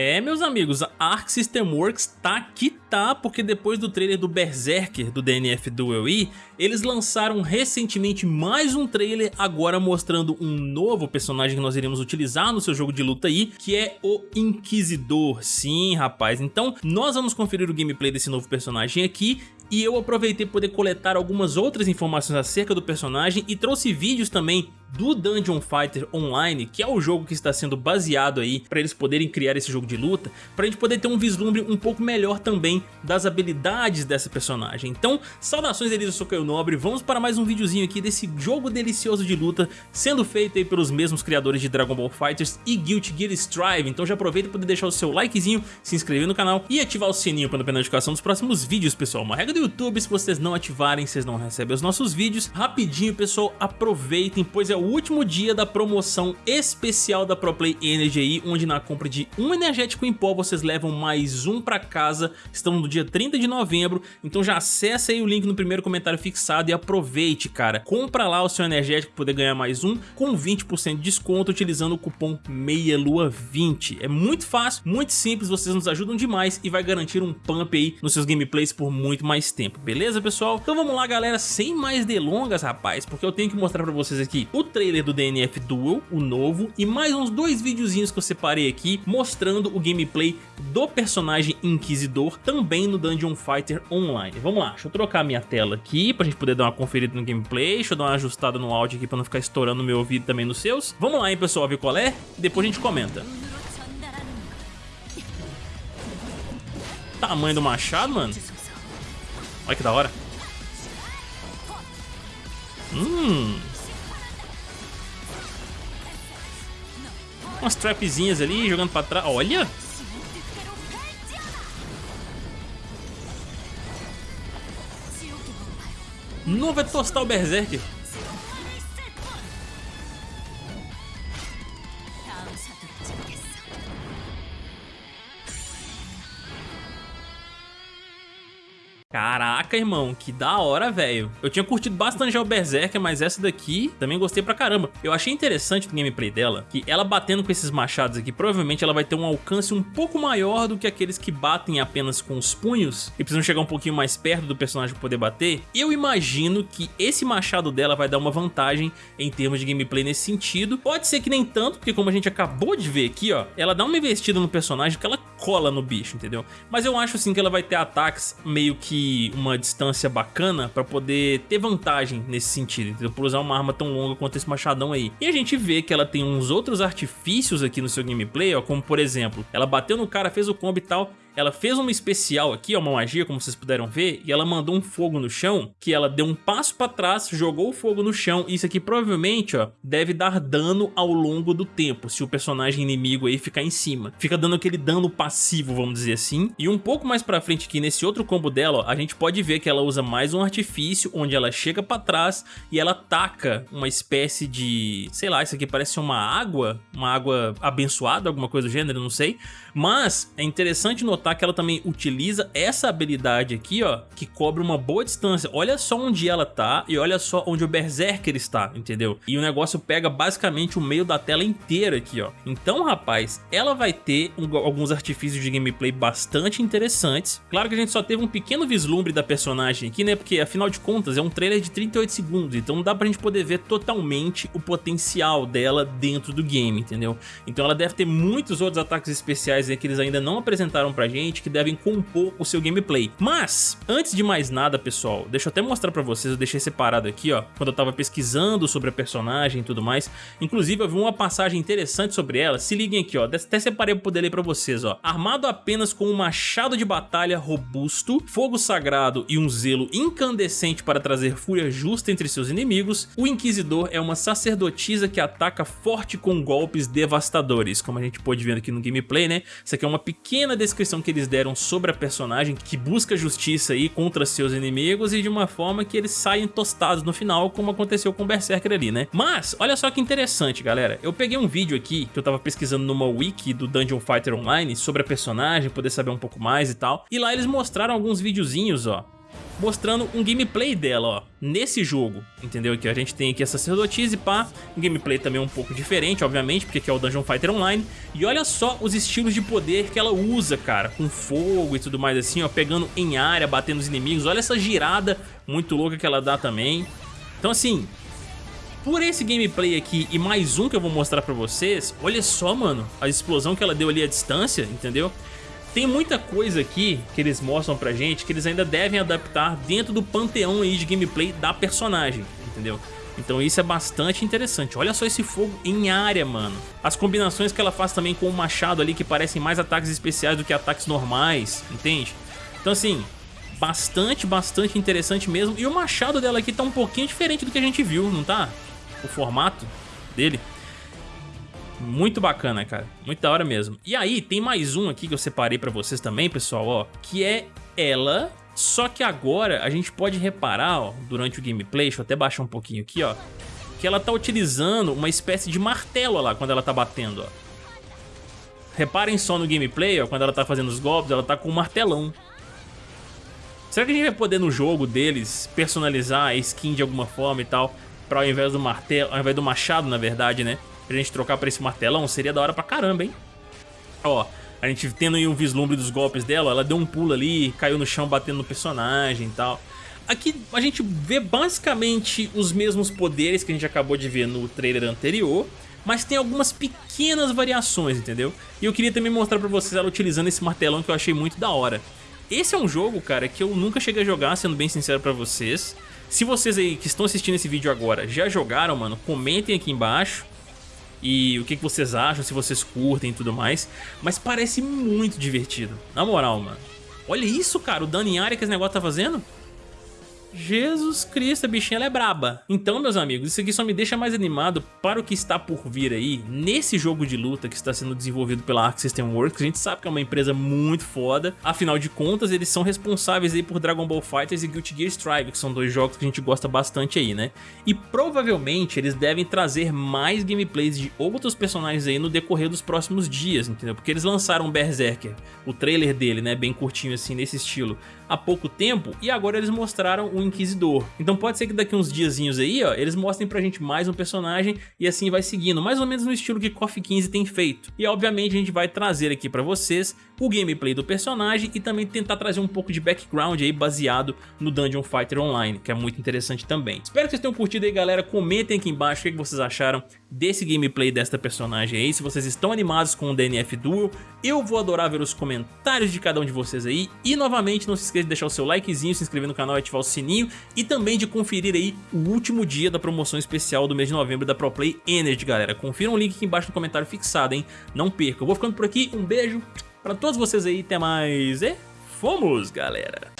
É, meus amigos, a Arc System Works tá que tá, porque depois do trailer do Berserker do DNF Duel E, eles lançaram recentemente mais um trailer, agora mostrando um novo personagem que nós iremos utilizar no seu jogo de luta aí, que é o Inquisidor. Sim, rapaz, então nós vamos conferir o gameplay desse novo personagem aqui e eu aproveitei poder coletar algumas outras informações acerca do personagem e trouxe vídeos também do Dungeon Fighter Online, que é o jogo que está sendo baseado aí para eles poderem criar esse jogo de luta, para a gente poder ter um vislumbre um pouco melhor também das habilidades dessa personagem. Então, saudações Elisa Socaio Nobre, vamos para mais um videozinho aqui desse jogo delicioso de luta, sendo feito aí pelos mesmos criadores de Dragon Ball FighterZ e Guilty Gear Strive, então já aproveita para deixar o seu likezinho, se inscrever no canal e ativar o sininho para não perder a notificação dos próximos vídeos, pessoal. Uma regra do YouTube, se vocês não ativarem, vocês não recebem os nossos vídeos. Rapidinho, pessoal, aproveitem, pois é o último dia da promoção especial da ProPlay Energy onde na compra de um energético em pó vocês levam mais um pra casa, estamos no dia 30 de novembro, então já acessa aí o link no primeiro comentário fixado e aproveite, cara. Compra lá o seu energético para poder ganhar mais um com 20% de desconto utilizando o cupom MEIALUA20. É muito fácil, muito simples, vocês nos ajudam demais e vai garantir um pump aí nos seus gameplays por muito mais tempo, beleza pessoal? Então vamos lá galera, sem mais delongas rapaz, porque eu tenho que mostrar pra vocês aqui o trailer do DNF Duel, o novo, e mais uns dois videozinhos que eu separei aqui mostrando o gameplay do personagem Inquisidor também no Dungeon Fighter Online. Vamos lá, deixa eu trocar minha tela aqui pra gente poder dar uma conferida no gameplay, deixa eu dar uma ajustada no áudio aqui pra não ficar estourando meu ouvido também nos seus. Vamos lá hein pessoal, ver qual é? Depois a gente comenta. Tamanho do machado, mano. Olha que da hora. Hum. Umas trapzinhas ali, jogando pra trás. Olha! Não vai tostar o Berserker. Caraca, irmão, que da hora, velho. Eu tinha curtido bastante já o Berserker, mas essa daqui também gostei pra caramba. Eu achei interessante no gameplay dela que ela batendo com esses machados aqui, provavelmente ela vai ter um alcance um pouco maior do que aqueles que batem apenas com os punhos e precisam chegar um pouquinho mais perto do personagem poder bater. Eu imagino que esse machado dela vai dar uma vantagem em termos de gameplay nesse sentido. Pode ser que nem tanto, porque como a gente acabou de ver aqui, ó, ela dá uma investida no personagem que ela cola no bicho, entendeu? Mas eu acho sim que ela vai ter ataques meio que uma distância bacana pra poder ter vantagem nesse sentido, entendeu? Por usar uma arma tão longa quanto esse machadão aí. E a gente vê que ela tem uns outros artifícios aqui no seu gameplay, ó, como por exemplo, ela bateu no cara, fez o combo e tal, ela fez uma especial aqui, ó, uma magia, como vocês puderam ver, e ela mandou um fogo no chão, que ela deu um passo pra trás, jogou o fogo no chão, e isso aqui provavelmente, ó, deve dar dano ao longo do tempo, se o personagem inimigo aí ficar em cima. Fica dando aquele dano passivo, vamos dizer assim. E um pouco mais pra frente aqui, nesse outro combo dela, ó, a gente pode ver que ela usa mais um artifício, onde ela chega pra trás e ela taca uma espécie de... sei lá, isso aqui parece uma água, uma água abençoada, alguma coisa do gênero, não sei. Mas é interessante notar notar que ela também utiliza essa habilidade aqui, ó, que cobre uma boa distância. Olha só onde ela tá e olha só onde o Berserker está, entendeu? E o negócio pega basicamente o meio da tela inteira aqui, ó. Então, rapaz, ela vai ter um, alguns artifícios de gameplay bastante interessantes. Claro que a gente só teve um pequeno vislumbre da personagem aqui, né? Porque, afinal de contas, é um trailer de 38 segundos, então não dá pra gente poder ver totalmente o potencial dela dentro do game, entendeu? Então ela deve ter muitos outros ataques especiais aí que eles ainda não apresentaram pra gente gente que devem compor o seu gameplay. Mas, antes de mais nada, pessoal, deixa eu até mostrar pra vocês, eu deixei separado aqui, ó, quando eu tava pesquisando sobre a personagem e tudo mais. Inclusive, eu vi uma passagem interessante sobre ela, se liguem aqui, ó, até separei pra poder ler pra vocês, ó. Armado apenas com um machado de batalha robusto, fogo sagrado e um zelo incandescente para trazer fúria justa entre seus inimigos, o Inquisidor é uma sacerdotisa que ataca forte com golpes devastadores, como a gente pôde ver aqui no gameplay, né? Isso aqui é uma pequena descrição que que eles deram sobre a personagem que busca justiça aí contra seus inimigos e de uma forma que eles saem tostados no final, como aconteceu com o Berserker ali, né? Mas, olha só que interessante, galera. Eu peguei um vídeo aqui que eu tava pesquisando numa wiki do Dungeon Fighter Online sobre a personagem, poder saber um pouco mais e tal. E lá eles mostraram alguns videozinhos, ó, mostrando um gameplay dela, ó, nesse jogo, entendeu? Que a gente tem aqui a sacerdotisa e pá, um gameplay também um pouco diferente, obviamente, porque aqui é o Dungeon Fighter Online, e olha só os estilos de poder que ela usa, cara, com fogo e tudo mais assim, ó, pegando em área, batendo os inimigos, olha essa girada muito louca que ela dá também. Então assim, por esse gameplay aqui e mais um que eu vou mostrar pra vocês, olha só, mano, a explosão que ela deu ali à distância, entendeu? Tem muita coisa aqui que eles mostram pra gente que eles ainda devem adaptar dentro do panteão aí de gameplay da personagem, entendeu? Então isso é bastante interessante. Olha só esse fogo em área, mano. As combinações que ela faz também com o machado ali que parecem mais ataques especiais do que ataques normais, entende? Então assim, bastante, bastante interessante mesmo. E o machado dela aqui tá um pouquinho diferente do que a gente viu, não tá? O formato dele. Muito bacana, cara. Muito da hora mesmo. E aí, tem mais um aqui que eu separei pra vocês também, pessoal, ó. Que é ela, só que agora a gente pode reparar, ó, durante o gameplay, deixa eu até baixar um pouquinho aqui, ó. Que ela tá utilizando uma espécie de martelo lá, quando ela tá batendo, ó. Reparem só no gameplay, ó, quando ela tá fazendo os golpes, ela tá com um martelão. Será que a gente vai poder no jogo deles personalizar a skin de alguma forma e tal? Pra ao invés do martelo, ao invés do machado, na verdade, né? Pra gente trocar pra esse martelão, seria da hora pra caramba, hein? Ó, a gente tendo aí um vislumbre dos golpes dela, ela deu um pulo ali, caiu no chão batendo no personagem e tal. Aqui a gente vê basicamente os mesmos poderes que a gente acabou de ver no trailer anterior, mas tem algumas pequenas variações, entendeu? E eu queria também mostrar pra vocês ela utilizando esse martelão que eu achei muito da hora. Esse é um jogo, cara, que eu nunca cheguei a jogar, sendo bem sincero pra vocês. Se vocês aí que estão assistindo esse vídeo agora já jogaram, mano, comentem aqui embaixo e o que, que vocês acham, se vocês curtem e tudo mais. Mas parece muito divertido, na moral, mano. Olha isso, cara, o dano em área que esse negócio tá fazendo. Jesus Cristo, a bichinha ela é braba. Então, meus amigos, isso aqui só me deixa mais animado para o que está por vir aí nesse jogo de luta que está sendo desenvolvido pela Arc System Works. A gente sabe que é uma empresa muito foda. Afinal de contas, eles são responsáveis aí por Dragon Ball FighterZ e Guilty Gear Strive, que são dois jogos que a gente gosta bastante aí, né? E provavelmente eles devem trazer mais gameplays de outros personagens aí no decorrer dos próximos dias, entendeu? Porque eles lançaram Berserker, o trailer dele, né, bem curtinho assim, nesse estilo, há pouco tempo, e agora eles mostraram o Inquisidor. Então pode ser que daqui uns diazinhos aí, ó, eles mostrem pra gente mais um personagem e assim vai seguindo, mais ou menos no estilo que KOF 15 tem feito. E obviamente a gente vai trazer aqui pra vocês o gameplay do personagem e também tentar trazer um pouco de background aí baseado no Dungeon Fighter Online, que é muito interessante também. Espero que vocês tenham curtido aí, galera. Comentem aqui embaixo o que vocês acharam desse gameplay desta personagem aí, se vocês estão animados com o DNF Duel. Eu vou adorar ver os comentários de cada um de vocês aí. E novamente, não se esqueça de deixar o seu likezinho, se inscrever no canal e ativar o sininho. E também de conferir aí o último dia da promoção especial do mês de novembro da ProPlay Energy, galera. Confira o link aqui embaixo no comentário fixado, hein? Não perca. Eu vou ficando por aqui, um beijo pra todos vocês aí, até mais e fomos, galera!